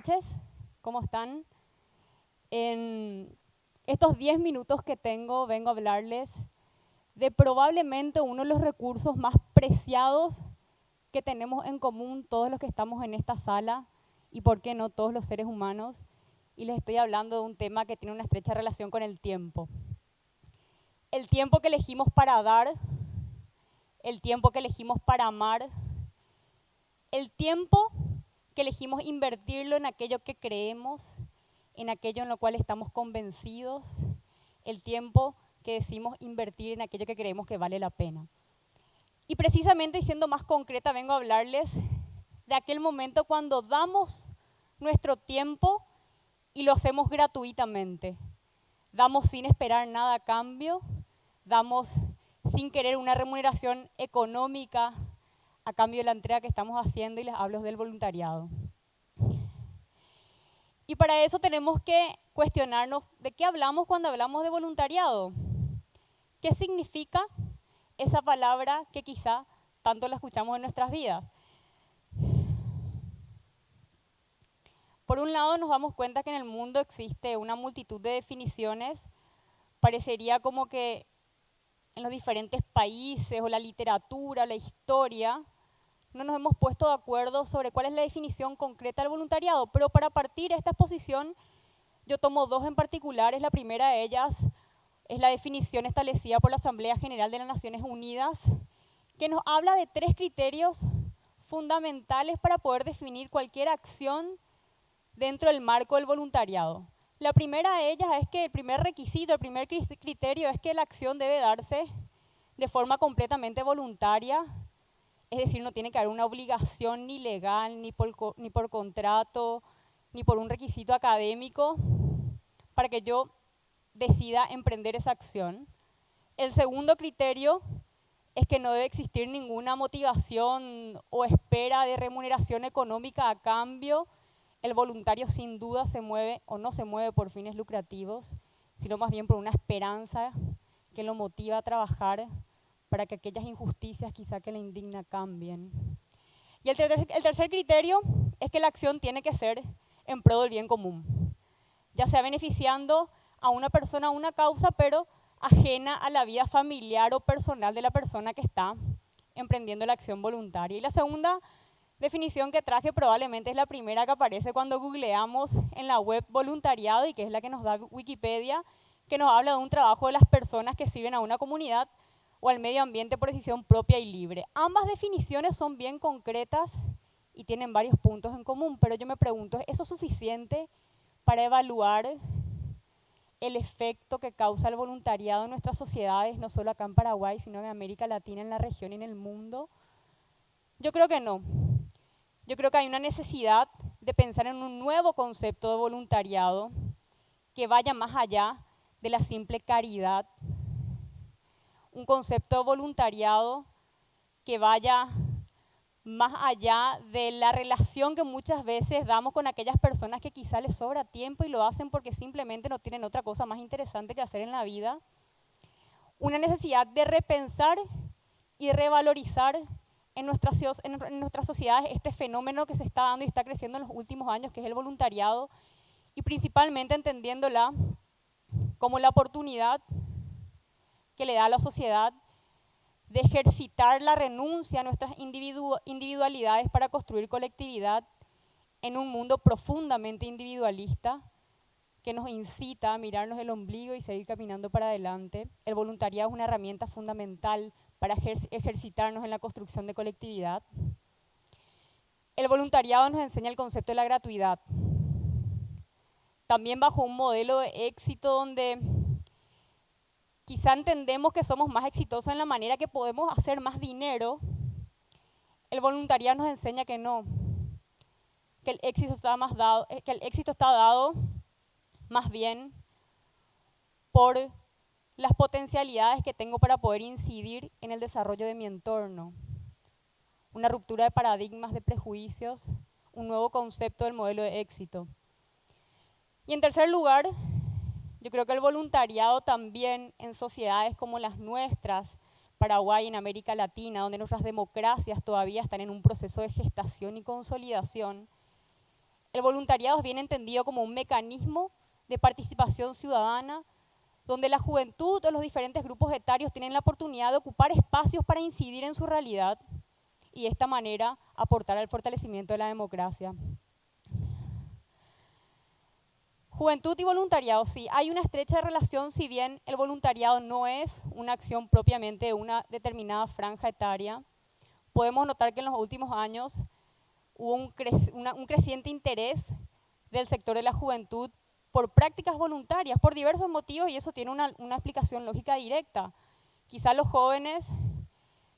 noches, ¿cómo están? En estos 10 minutos que tengo vengo a hablarles de probablemente uno de los recursos más preciados que tenemos en común todos los que estamos en esta sala y por qué no todos los seres humanos. Y les estoy hablando de un tema que tiene una estrecha relación con el tiempo. El tiempo que elegimos para dar, el tiempo que elegimos para amar, el tiempo que elegimos invertirlo en aquello que creemos, en aquello en lo cual estamos convencidos, el tiempo que decimos invertir en aquello que creemos que vale la pena. Y precisamente, siendo más concreta, vengo a hablarles de aquel momento cuando damos nuestro tiempo y lo hacemos gratuitamente. Damos sin esperar nada a cambio, damos sin querer una remuneración económica, a cambio de la entrega que estamos haciendo y les hablo del voluntariado. Y para eso tenemos que cuestionarnos de qué hablamos cuando hablamos de voluntariado. ¿Qué significa esa palabra que quizá tanto la escuchamos en nuestras vidas? Por un lado nos damos cuenta que en el mundo existe una multitud de definiciones. Parecería como que en los diferentes países o la literatura, la historia, no nos hemos puesto de acuerdo sobre cuál es la definición concreta del voluntariado, pero para partir de esta exposición yo tomo dos en particulares. La primera de ellas es la definición establecida por la Asamblea General de las Naciones Unidas, que nos habla de tres criterios fundamentales para poder definir cualquier acción dentro del marco del voluntariado. La primera de ellas es que el primer requisito, el primer criterio es que la acción debe darse de forma completamente voluntaria, es decir, no tiene que haber una obligación ni legal, ni por, ni por contrato, ni por un requisito académico para que yo decida emprender esa acción. El segundo criterio es que no debe existir ninguna motivación o espera de remuneración económica a cambio. El voluntario sin duda se mueve o no se mueve por fines lucrativos, sino más bien por una esperanza que lo motiva a trabajar para que aquellas injusticias quizá que le indigna cambien. Y el tercer, el tercer criterio es que la acción tiene que ser en pro del bien común, ya sea beneficiando a una persona o una causa, pero ajena a la vida familiar o personal de la persona que está emprendiendo la acción voluntaria. Y la segunda definición que traje probablemente es la primera que aparece cuando googleamos en la web voluntariado y que es la que nos da Wikipedia, que nos habla de un trabajo de las personas que sirven a una comunidad o al medio ambiente por decisión propia y libre. Ambas definiciones son bien concretas y tienen varios puntos en común, pero yo me pregunto, ¿es eso suficiente para evaluar el efecto que causa el voluntariado en nuestras sociedades, no solo acá en Paraguay, sino en América Latina, en la región y en el mundo? Yo creo que no. Yo creo que hay una necesidad de pensar en un nuevo concepto de voluntariado que vaya más allá de la simple caridad un concepto de voluntariado que vaya más allá de la relación que muchas veces damos con aquellas personas que quizá les sobra tiempo y lo hacen porque simplemente no tienen otra cosa más interesante que hacer en la vida. Una necesidad de repensar y revalorizar en nuestras, en nuestras sociedades este fenómeno que se está dando y está creciendo en los últimos años, que es el voluntariado, y principalmente entendiéndola como la oportunidad que le da a la sociedad de ejercitar la renuncia a nuestras individualidades para construir colectividad en un mundo profundamente individualista que nos incita a mirarnos el ombligo y seguir caminando para adelante. El voluntariado es una herramienta fundamental para ejercitarnos en la construcción de colectividad. El voluntariado nos enseña el concepto de la gratuidad. También bajo un modelo de éxito donde quizá entendemos que somos más exitosos en la manera que podemos hacer más dinero, el voluntariado nos enseña que no, que el éxito está, más dado, eh, que el éxito está dado más bien por las potencialidades que tengo para poder incidir en el desarrollo de mi entorno. Una ruptura de paradigmas, de prejuicios, un nuevo concepto del modelo de éxito. Y en tercer lugar, yo creo que el voluntariado también en sociedades como las nuestras, Paraguay, en América Latina, donde nuestras democracias todavía están en un proceso de gestación y consolidación, El voluntariado es bien entendido como un mecanismo de participación ciudadana donde la juventud o los diferentes grupos etarios tienen la oportunidad de ocupar espacios para incidir en su realidad y de esta manera aportar al fortalecimiento de la democracia. Juventud y voluntariado, sí, hay una estrecha relación, si bien el voluntariado no es una acción propiamente de una determinada franja etaria, podemos notar que en los últimos años hubo un, creciente interés del sector de la juventud por prácticas voluntarias, por diversos motivos, y eso tiene una, una explicación lógica directa. Quizá los jóvenes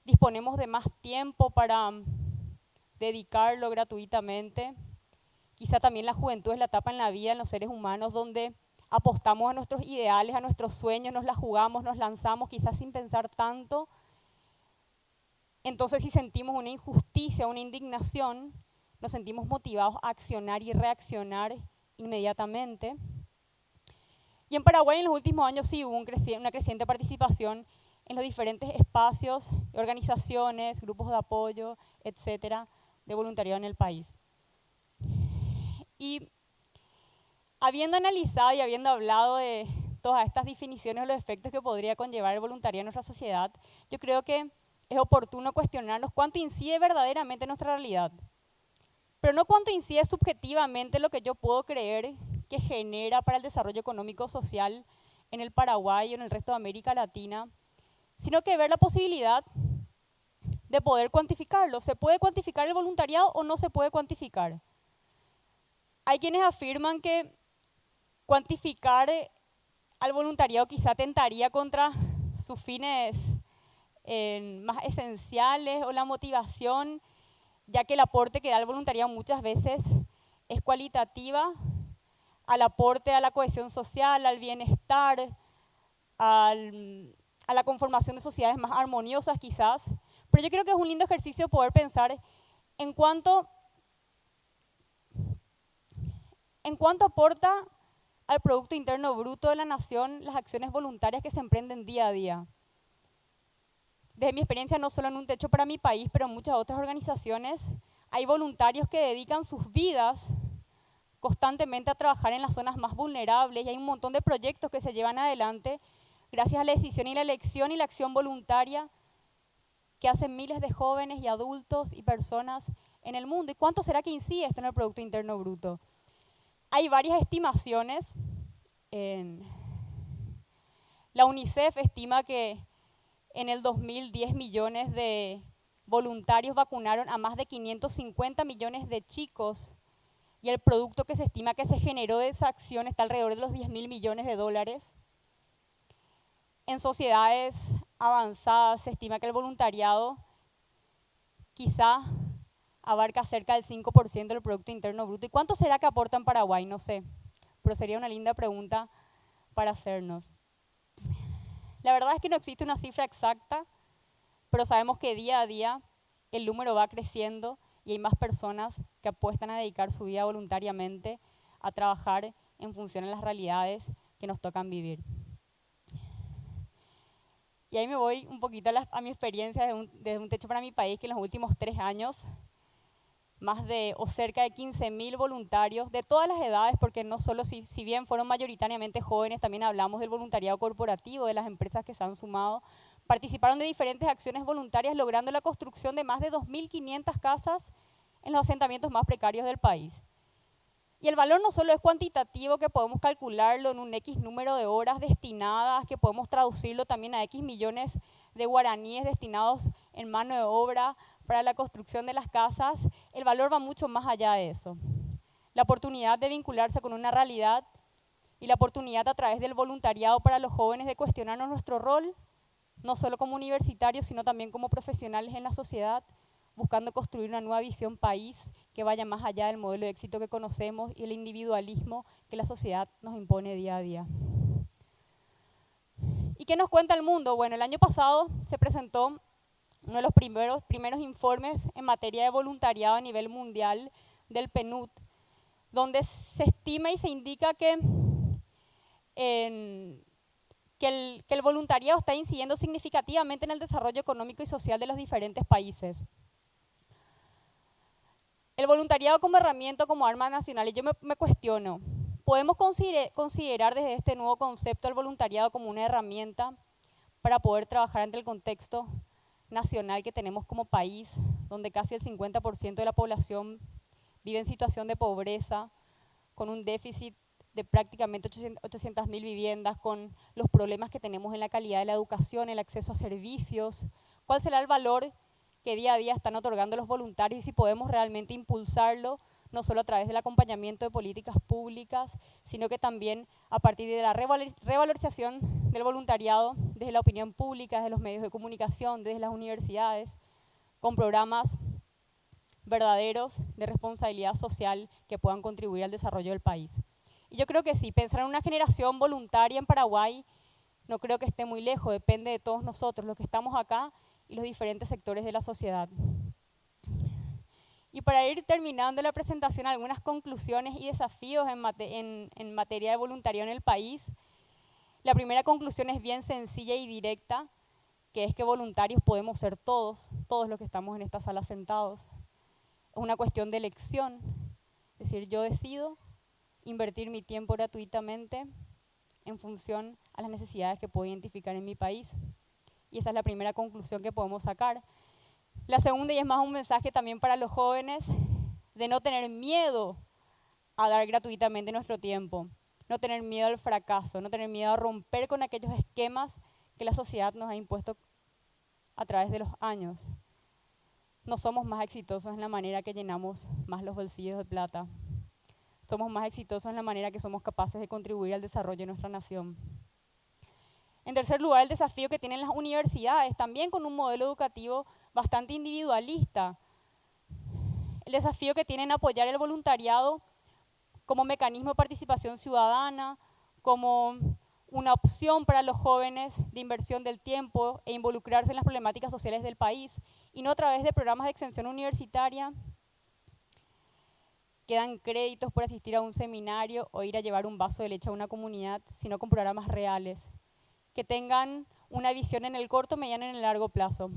disponemos de más tiempo para dedicarlo gratuitamente, Quizá también la juventud es la etapa en la vida en los seres humanos donde apostamos a nuestros ideales, a nuestros sueños, nos la jugamos, nos lanzamos quizás sin pensar tanto. Entonces si sentimos una injusticia, una indignación, nos sentimos motivados a accionar y reaccionar inmediatamente. Y en Paraguay en los últimos años sí hubo una creciente participación en los diferentes espacios, organizaciones, grupos de apoyo, etcétera, de voluntariado en el país. Y habiendo analizado y habiendo hablado de todas estas definiciones o los efectos que podría conllevar el voluntariado en nuestra sociedad, yo creo que es oportuno cuestionarnos cuánto incide verdaderamente en nuestra realidad. Pero no cuánto incide subjetivamente lo que yo puedo creer que genera para el desarrollo económico social en el Paraguay o en el resto de América Latina, sino que ver la posibilidad de poder cuantificarlo. ¿Se puede cuantificar el voluntariado o no se puede cuantificar? Hay quienes afirman que cuantificar eh, al voluntariado quizá tentaría contra sus fines más esenciales o la motivación, ya que el aporte que da el voluntariado muchas veces es cualitativa al aporte a la cohesión social, al bienestar, a la conformación de sociedades más armoniosas quizás. Pero yo creo que es un lindo ejercicio poder pensar en cuánto ¿En cuánto aporta al Producto Interno Bruto de la Nación las acciones voluntarias que se emprenden día a día? Desde mi experiencia, no solo en Un Techo para mi país, pero en muchas otras organizaciones, hay voluntarios que dedican sus vidas constantemente a trabajar en las zonas más vulnerables y hay un montón de proyectos que se llevan adelante gracias a la decisión y la elección y la acción voluntaria que hacen miles de jóvenes y adultos y personas en el mundo. ¿Y cuánto será que incide esto en el Producto Interno Bruto? Hay varias estimaciones. la UNICEF estima que en el 2010 millones de voluntarios vacunaron a más de 550 millones de chicos y el producto que se estima que se generó de esa acción está alrededor de los 10 mil millones de dólares. En sociedades avanzadas se estima que el voluntariado quizá abarca cerca del 5% del Producto Interno Bruto. ¿Y cuánto será que aporta en Paraguay? No sé, pero sería una linda pregunta para hacernos. La verdad es que no existe una cifra exacta, pero sabemos que día a día el número va creciendo y hay más personas que apuestan a dedicar su vida voluntariamente a trabajar en función de las realidades que nos tocan vivir. Y ahí me voy un poquito a, mi experiencia desde un, desde un techo para mi país, que en los últimos tres años más de o cerca de 15.000 voluntarios de todas las edades, porque no solo si, si, bien fueron mayoritariamente jóvenes, también hablamos del voluntariado corporativo, de las empresas que se han sumado, participaron de diferentes acciones voluntarias logrando la construcción de más de 2.500 casas en los asentamientos más precarios del país. Y el valor no solo es cuantitativo, que podemos calcularlo en un X número de horas destinadas, que podemos traducirlo también a X millones de guaraníes destinados en mano de obra para la construcción de las casas, el valor va mucho más allá de eso. La oportunidad de vincularse con una realidad y la oportunidad a través del voluntariado para los jóvenes de cuestionarnos nuestro rol, no solo como universitarios, sino también como profesionales en la sociedad, buscando construir una nueva visión país que vaya más allá del modelo de éxito que conocemos y el individualismo que la sociedad nos impone día a día. ¿Y qué nos cuenta el mundo? Bueno, el año pasado se presentó uno de los primeros, primeros informes en materia de voluntariado a nivel mundial del PNUD, donde se estima y se indica que, que, el, que el voluntariado está incidiendo significativamente en el desarrollo económico y social de los diferentes países. El voluntariado como herramienta, como arma nacional, y yo me, cuestiono, ¿podemos considerar desde este nuevo concepto el voluntariado como una herramienta para poder trabajar ante el contexto nacional que tenemos como país, donde casi el 50% de la población vive en situación de pobreza, con un déficit de prácticamente 800.000 viviendas, con los problemas que tenemos en la calidad de la educación, el acceso a servicios, cuál será el valor que día a día están otorgando los voluntarios y si podemos realmente impulsarlo, no solo a través del acompañamiento de políticas públicas, sino que también a partir de la revalorización del voluntariado desde la opinión pública, desde los medios de comunicación, desde las universidades, con programas verdaderos de responsabilidad social que puedan contribuir al desarrollo del país. Y yo creo que sí, pensar en una generación voluntaria en Paraguay no creo que esté muy lejos, depende de todos nosotros, los que estamos acá los diferentes sectores de la sociedad. Y para ir terminando la presentación, algunas conclusiones y desafíos en, en materia de voluntariado en el país. La primera conclusión es bien sencilla y directa, que es que voluntarios podemos ser todos, todos los que estamos en esta sala sentados. Es una cuestión de elección, es decir, yo decido invertir mi tiempo gratuitamente en función a las necesidades que puedo identificar en mi país. Y esa es la primera conclusión que podemos sacar. La segunda, y es más un mensaje también para los jóvenes, de no tener miedo a dar gratuitamente nuestro tiempo, no tener miedo al fracaso, no tener miedo a romper con aquellos esquemas que la sociedad nos ha impuesto a través de los años. No somos más exitosos en la manera que llenamos más los bolsillos de plata, somos más exitosos en la manera que somos capaces de contribuir al desarrollo de nuestra nación. En tercer lugar, el desafío que tienen las universidades, también con un modelo educativo bastante individualista. El desafío que tienen apoyar el voluntariado como mecanismo de participación ciudadana, como una opción para los jóvenes de inversión del tiempo e involucrarse en las problemáticas sociales del país, y no a través de programas de extensión universitaria, quedan créditos por asistir a un seminario o ir a llevar un vaso de leche a una comunidad, sino con programas reales, que tengan una visión en el corto, mediano y en el largo plazo.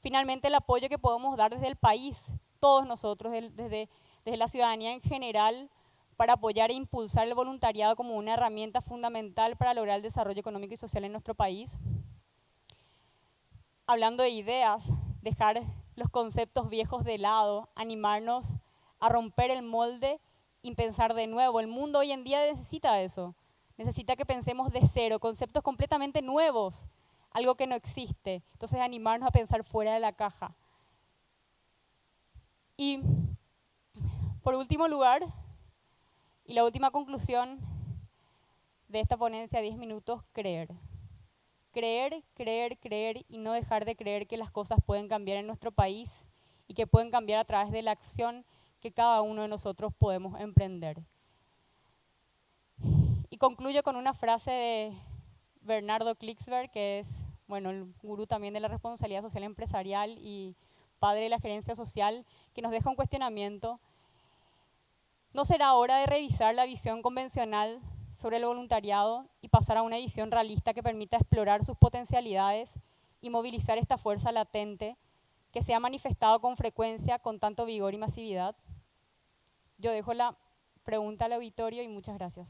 Finalmente, el apoyo que podemos dar desde el país, todos nosotros, desde, desde la ciudadanía en general, para apoyar e impulsar el voluntariado como una herramienta fundamental para lograr el desarrollo económico y social en nuestro país. Hablando de ideas, dejar los conceptos viejos de lado, animarnos a romper el molde y pensar de nuevo. El mundo hoy en día necesita eso. Necesita que pensemos de cero, conceptos completamente nuevos, algo que no existe. Entonces animarnos a pensar fuera de la caja. Y por último lugar, y la última conclusión de esta ponencia, 10 minutos, creer. Creer, creer, creer y no dejar de creer que las cosas pueden cambiar en nuestro país y que pueden cambiar a través de la acción que cada uno de nosotros podemos emprender. Concluyo con una frase de Bernardo Klicksberg, que es bueno, el gurú también de la responsabilidad social empresarial y padre de la gerencia social, que nos deja un cuestionamiento. ¿No será hora de revisar la visión convencional sobre el voluntariado y pasar a una visión realista que permita explorar sus potencialidades y movilizar esta fuerza latente que se ha manifestado con frecuencia con tanto vigor y masividad? Yo dejo la pregunta al auditorio y muchas gracias.